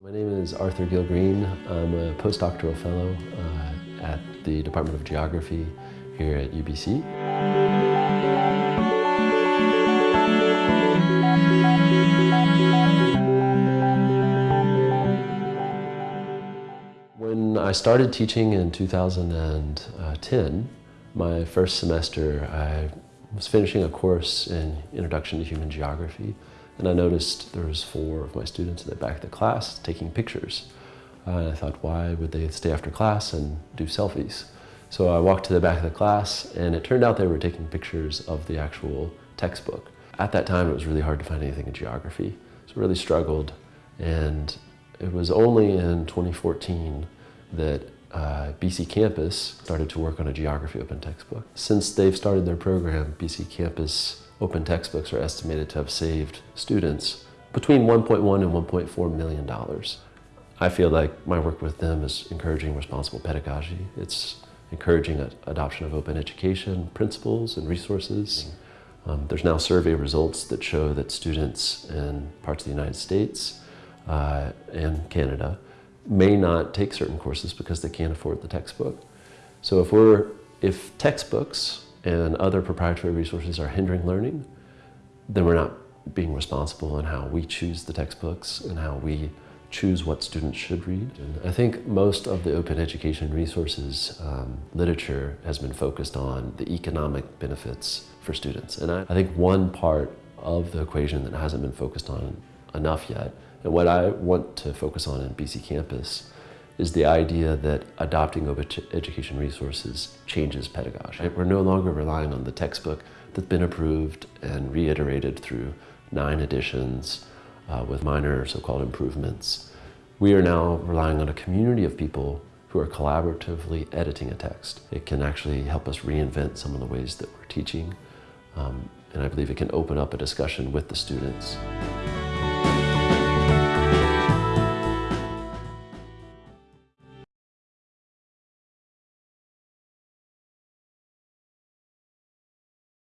My name is Arthur Gill Green. I'm a postdoctoral fellow uh, at the Department of Geography here at UBC. When I started teaching in 2010, my first semester, I was finishing a course in Introduction to Human Geography and I noticed there was four of my students in the back of the class taking pictures. Uh, and I thought, why would they stay after class and do selfies? So I walked to the back of the class and it turned out they were taking pictures of the actual textbook. At that time, it was really hard to find anything in geography. So I really struggled. And it was only in 2014 that uh, BC Campus started to work on a geography open textbook. Since they've started their program, BC Campus open textbooks are estimated to have saved students between 1.1 and 1.4 million dollars. I feel like my work with them is encouraging responsible pedagogy. It's encouraging adoption of open education principles and resources. Um, there's now survey results that show that students in parts of the United States uh, and Canada may not take certain courses because they can't afford the textbook. So if we're, if textbooks and other proprietary resources are hindering learning, then we're not being responsible in how we choose the textbooks and how we choose what students should read. And I think most of the open education resources um, literature has been focused on the economic benefits for students. And I, I think one part of the equation that hasn't been focused on enough yet, and what I want to focus on in BC Campus is the idea that adopting open education resources changes pedagogy. We're no longer relying on the textbook that's been approved and reiterated through nine editions uh, with minor so-called improvements. We are now relying on a community of people who are collaboratively editing a text. It can actually help us reinvent some of the ways that we're teaching, um, and I believe it can open up a discussion with the students.